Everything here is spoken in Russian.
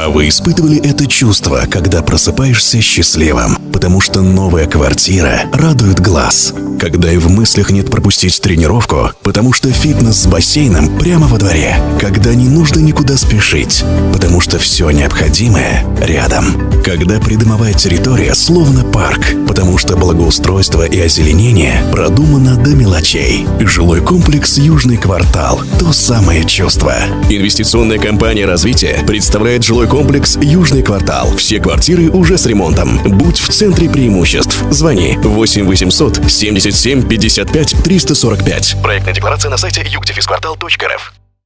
А вы испытывали это чувство, когда просыпаешься счастливым, потому что новая квартира радует глаз. Когда и в мыслях нет пропустить тренировку, потому что фитнес с бассейном прямо во дворе. Когда не нужно никуда спешить, потому что все необходимое рядом. Когда придомовая территория словно парк, потому что благоустройство и озеленение продумано до мелочей. Жилой комплекс «Южный квартал» – то самое чувство. Инвестиционная компания «Развитие» представляет жилой комплекс «Южный квартал». Все квартиры уже с ремонтом. Будь в центре преимуществ. Звони 8 800 77 55 345. Проектная декларация на сайте югдефисквартал.рф.